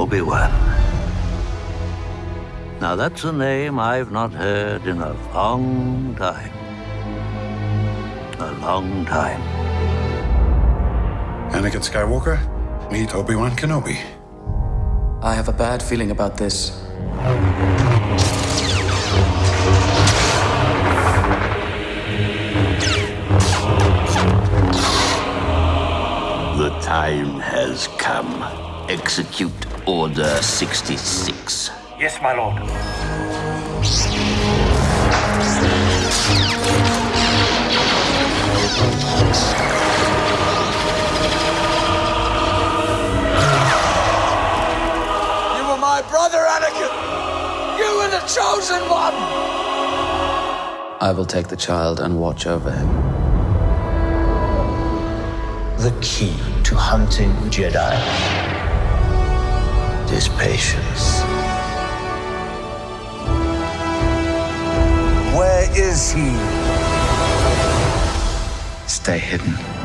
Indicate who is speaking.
Speaker 1: Obi-Wan. Now, that's a name I've not heard in a long time. A long time.
Speaker 2: Anakin Skywalker, meet Obi-Wan Kenobi.
Speaker 3: I have a bad feeling about this.
Speaker 1: The time has come. Execute Order 66.
Speaker 4: Yes, my lord.
Speaker 5: You were my brother, Anakin! You were the chosen one!
Speaker 3: I will take the child and watch over him.
Speaker 6: The key to hunting Jedi is patience.
Speaker 5: Where is he?
Speaker 3: Stay hidden.